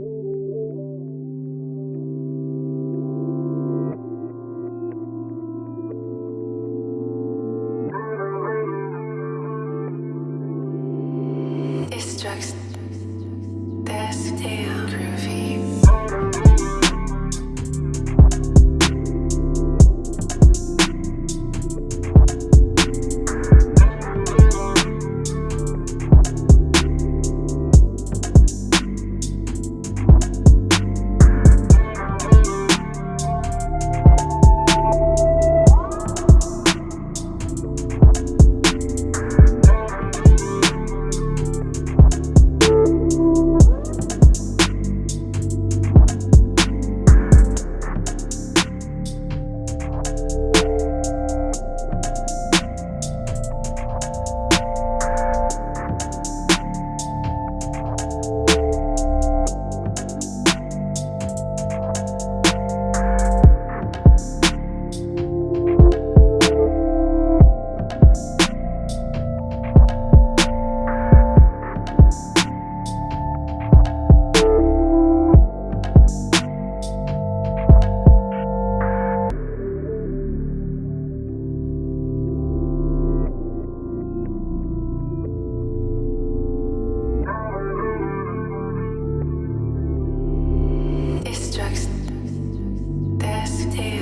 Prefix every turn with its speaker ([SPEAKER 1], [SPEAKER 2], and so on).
[SPEAKER 1] It strikes Destruct. Destruct. destruction. There's still.